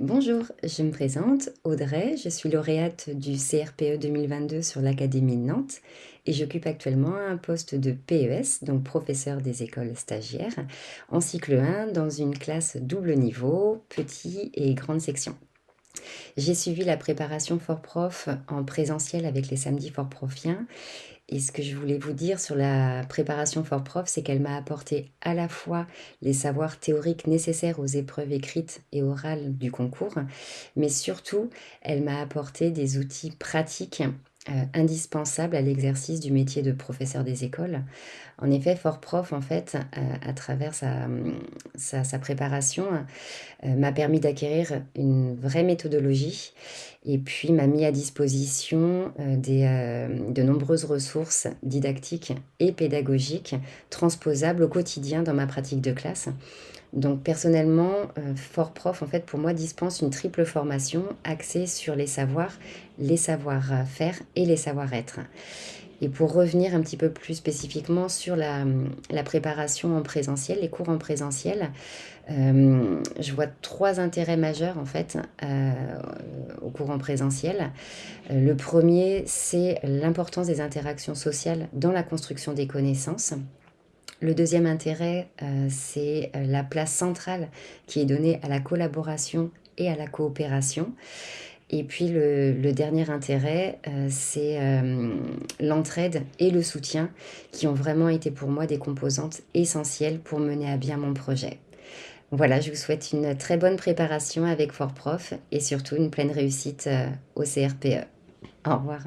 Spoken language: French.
Bonjour, je me présente, Audrey, je suis lauréate du CRPE 2022 sur l'Académie de Nantes et j'occupe actuellement un poste de PES, donc professeur des écoles stagiaires, en cycle 1 dans une classe double niveau, petit et grande section. J'ai suivi la préparation Fort Prof en présentiel avec les samedis Fort Profiens. Et ce que je voulais vous dire sur la préparation Fort Prof, c'est qu'elle m'a apporté à la fois les savoirs théoriques nécessaires aux épreuves écrites et orales du concours, mais surtout, elle m'a apporté des outils pratiques euh, indispensables à l'exercice du métier de professeur des écoles. En effet, Fort Prof, en fait, euh, à travers sa, sa, sa préparation, euh, m'a permis d'acquérir une vraie méthodologie et puis m'a mis à disposition des, de nombreuses ressources didactiques et pédagogiques transposables au quotidien dans ma pratique de classe. Donc personnellement, euh, Fort Prof, en fait, pour moi, dispense une triple formation axée sur les savoirs, les savoir-faire et les savoir-être. Et pour revenir un petit peu plus spécifiquement sur la, préparation en présentiel, les cours en présentiel, euh, je vois trois intérêts majeurs en fait euh, au cours en présentiel. le premier, c'est l'importance des interactions sociales dans la construction des connaissances. Le deuxième intérêt, euh, c'est euh, la place centrale qui est donnée à la collaboration et à la coopération. Et puis le, dernier intérêt, euh, c'est l'entraide et le soutien qui ont vraiment été pour moi des composantes essentielles pour mener à bien mon projet. Voilà, je vous souhaite une très bonne préparation avec Fort Prof et surtout une pleine réussite au CRPE. Au revoir.